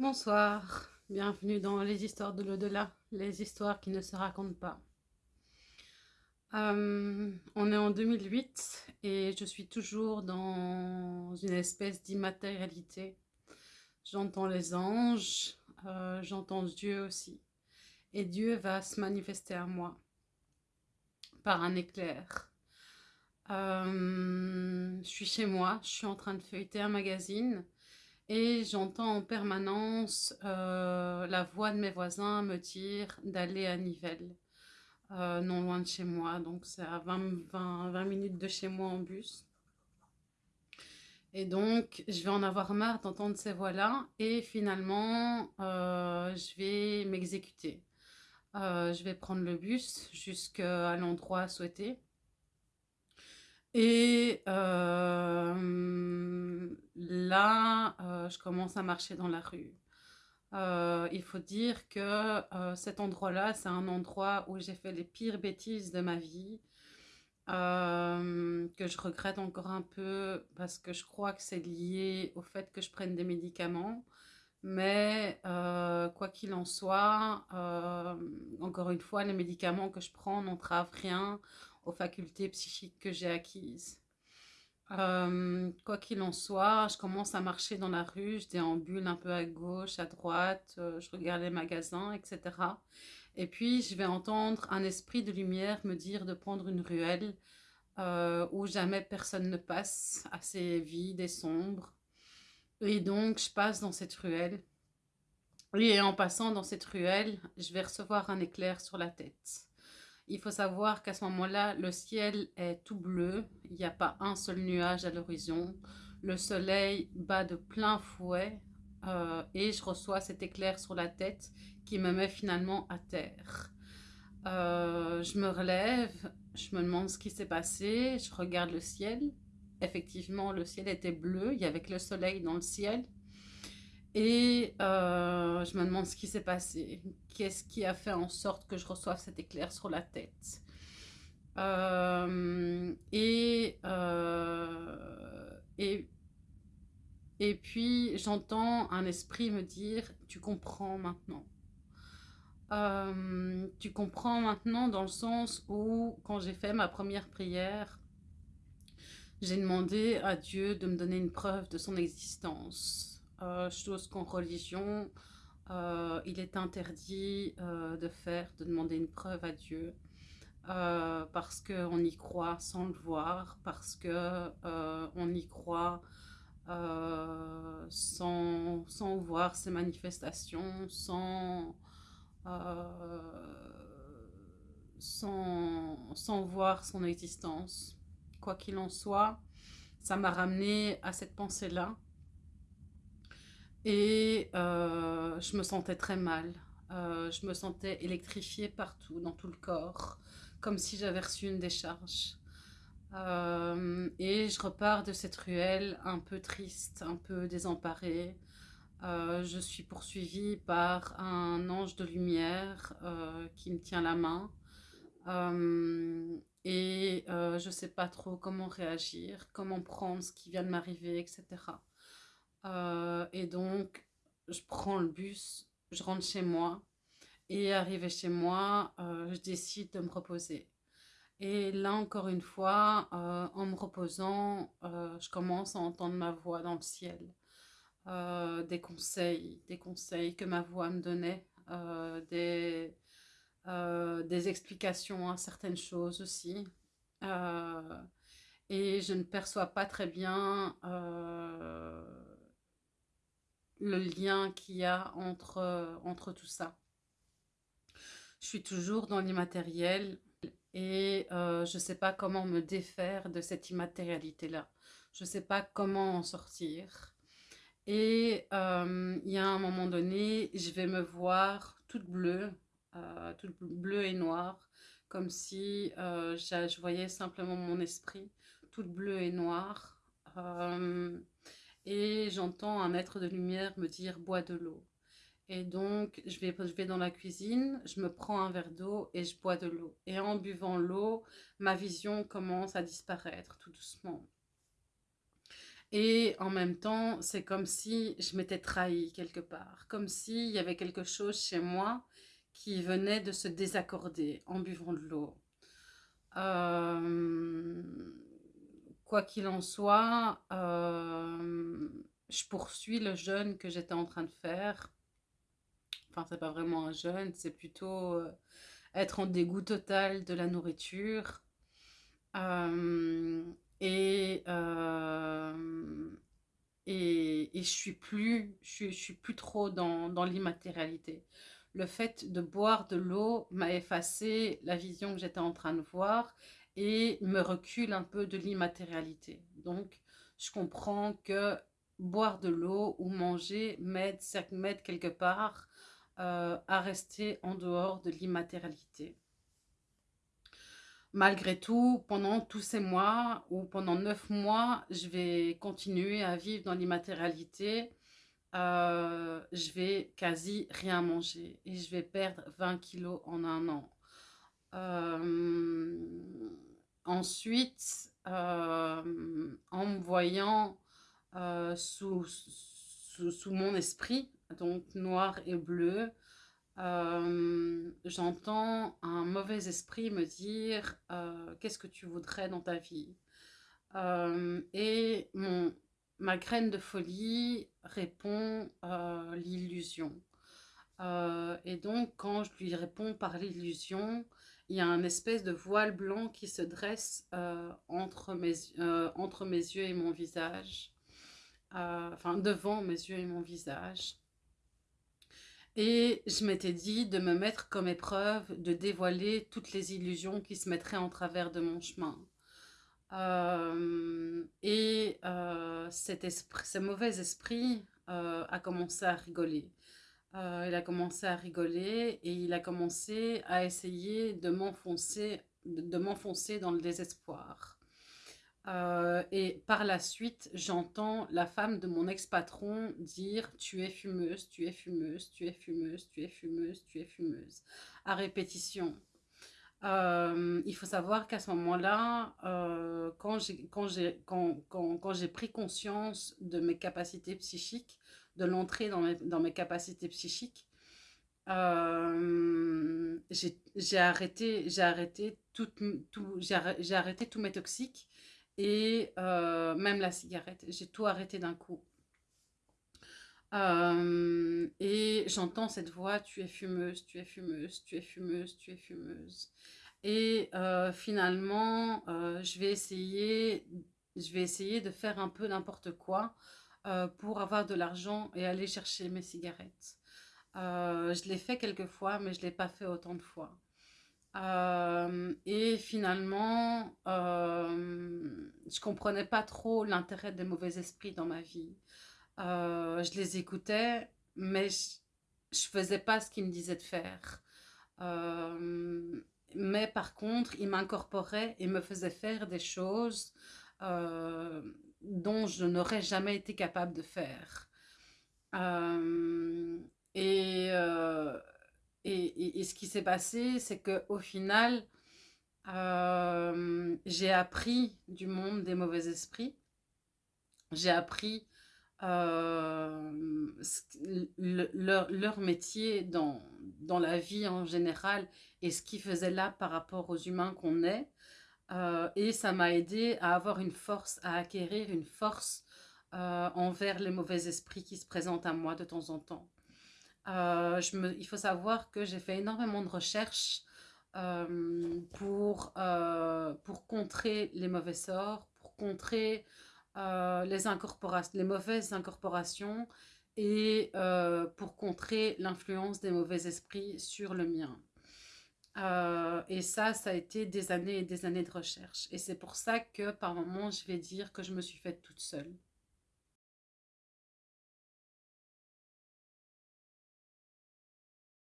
Bonsoir, bienvenue dans les histoires de l'au-delà, les histoires qui ne se racontent pas. Euh, on est en 2008 et je suis toujours dans une espèce d'immatérialité. J'entends les anges, euh, j'entends Dieu aussi. Et Dieu va se manifester à moi par un éclair. Euh, je suis chez moi, je suis en train de feuilleter un magazine et j'entends en permanence euh, la voix de mes voisins me dire d'aller à Nivelles, euh, non loin de chez moi, donc c'est à 20, 20, 20, minutes de chez moi en bus. Et donc, je vais en avoir marre d'entendre ces voix-là et finalement, euh, je vais m'exécuter. Je vais prendre le bus jusqu'à l'endroit souhaité. Et euh, là, euh, je commence à marcher dans la rue. Euh, il faut dire que cet endroit-là, c'est un endroit où j'ai fait les pires bêtises de ma vie, que je regrette encore un peu parce que je crois que c'est lié au fait que je prenne des médicaments. Mais quoi qu'il en soit, encore une fois, les médicaments que je prends n'entravent rien aux facultés psychiques que j'ai acquises. Euh, quoi qu'il en soit, je commence à marcher dans la rue, je déambule un peu à gauche, à droite, euh, je regarde les magasins, etc. Et puis, je vais entendre un esprit de lumière me dire de prendre une ruelle euh, où jamais personne ne passe, assez vide et sombre. Et donc, je passe dans cette ruelle. Et en passant dans cette ruelle, je vais recevoir un éclair sur la tête. Il faut savoir qu'à ce moment-là, le ciel est tout bleu, il n'y a pas un seul nuage à l'horizon, le soleil bat de plein fouet euh, et je reçois cet éclair sur la tête qui me met finalement à terre. Euh, je me relève, je me demande ce qui s'est passé, je regarde le ciel. Effectivement, le ciel était bleu, il y avait que le soleil dans le ciel. Et euh, je me demande ce qui s'est passé. Qu'est-ce qui a fait en sorte que je reçoive cet éclair sur la tête? Euh, et, euh, et, et puis j'entends un esprit me dire Tu comprends maintenant. Tu comprends maintenant dans le sens où, quand j'ai fait ma première prière, j'ai demandé à Dieu de me donner une preuve de son existence chose qu'en religion, euh, il est interdit euh, de faire, de demander une preuve à Dieu, euh, parce qu'on y croit sans le voir, parce qu'on euh, y croit euh, sans, sans, voir ses manifestations, sans, sans, sans voir son existence. Quoi qu'il en soit, ça m'a ramené à cette pensée-là et euh, je me sentais très mal. Euh, je me sentais électrifiée partout, dans tout le corps, comme si j'avais reçu une décharge. Euh, et je repars de cette ruelle un peu triste, un peu désemparée. Je suis poursuivie par un ange de lumière qui me tient la main. Et je ne sais pas trop comment réagir, comment prendre ce qui vient de m'arriver, etc. Euh, et donc, je prends le bus, je rentre chez moi. Et arrivé chez moi, euh, je décide de me reposer. Et là, encore une fois, euh, en me reposant, je commence à entendre ma voix dans le ciel. Des conseils, des conseils que ma voix me donnait, des, des explications à certaines choses aussi. et je ne perçois pas très bien le lien qu'il y a entre, euh, entre tout ça. Je suis toujours dans l'immatériel et euh, je ne sais pas comment me défaire de cette immatérialité-là. Je ne sais pas comment en sortir. Et euh, il y a un moment donné, je vais me voir toute bleue, toute bleue et noire, comme si je voyais simplement mon esprit, toute bleue et noire. Et j'entends un être de lumière me dire bois de l'eau. Et donc, je vais, je dans la cuisine, je me prends un verre d'eau et je bois de l'eau. Et en buvant l'eau, ma vision commence à disparaître tout doucement. Et en même temps, c'est comme si je m'étais trahie quelque part. Comme s'il y avait quelque chose chez moi qui venait de se désaccorder en buvant de l'eau. Euh, quoi qu'il en soit, euh, je poursuis le jeûne que j'étais en train de faire. Enfin, c'est pas vraiment un jeûne, c'est plutôt euh, être en dégoût total de la nourriture. et, et, et, je suis plus, je, je suis plus trop dans, dans l'immatérialité le fait de boire de l'eau m'a effacé la vision que j'étais en train de voir et me recule un peu de l'immatérialité. Donc, je comprends que boire de l'eau ou manger m'aide quelque part euh, à rester en dehors de l'immatérialité. Malgré tout, pendant tous ces mois ou pendant neuf mois, je vais continuer à vivre dans l'immatérialité euh, je vais quasi rien manger et je vais perdre 20 kilos en un an. Euh, ensuite, en me voyant sous, sous, mon esprit, donc noir et bleu, j'entends un mauvais esprit me dire qu'est-ce que tu voudrais dans ta vie? Et mon, ma graine de folie répond euh, l'illusion. Euh, et donc, quand je lui réponds par l'illusion, il y a un espèce de voile blanc qui se dresse euh, entre, mes, entre mes yeux et mon visage. Enfin, devant mes yeux et mon visage. Et je m'étais dit de me mettre comme épreuve, de dévoiler toutes les illusions qui se mettraient en travers de mon chemin. Euh, et euh, cet esprit, ce mauvais esprit euh, a commencé à rigoler. il a commencé à rigoler et il a commencé à essayer de m'enfoncer de m'enfoncer dans le désespoir. Et par la suite, j'entends la femme de mon ex-patron dire « tu es fumeuse, tu es fumeuse, tu es fumeuse, tu es fumeuse, tu es fumeuse » à répétition. Euh, il faut savoir qu'à ce moment-là, euh, quand j'ai quand, quand, quand, pris conscience de mes capacités psychiques, de l'entrée dans mes, dans mes capacités psychiques, euh, j'ai arrêté, arrêté, tout, tout, arrêté tous mes toxiques et même la cigarette. J'ai tout arrêté d'un coup. et j'entends cette voix, tu es fumeuse, tu es fumeuse, tu es fumeuse, tu es fumeuse. Et finalement, je, vais essayer, je vais essayer de faire un peu n'importe quoi pour avoir de l'argent et aller chercher mes cigarettes. je l'ai fait quelques fois, mais je ne l'ai pas fait autant de fois. Et finalement, je comprenais pas trop l'intérêt des mauvais esprits dans ma vie. je les écoutais, mais je, ne faisais pas ce qu'ils me disaient de faire. mais par contre, ils m'incorporaient et me faisaient faire des choses dont je n'aurais jamais été capable de faire. et, et, ce qui s'est passé, c'est qu'au final, j'ai appris du monde des mauvais esprits. J'ai appris leur, leur, métier dans, dans la vie en général et ce qu'ils faisaient là par rapport aux humains qu'on est. Euh, et ça m'a aidé à avoir une force, à acquérir une force euh, envers les mauvais esprits qui se présentent à moi de temps en temps. Euh, il faut savoir que j'ai fait énormément de recherches pour, pour contrer les mauvais sorts, pour contrer les, les mauvaises incorporations et pour contrer l'influence des mauvais esprits sur le mien. Euh, et ça, ça a été des années et des années de recherche. Et c'est pour ça que par moments, je vais dire que je me suis faite toute seule.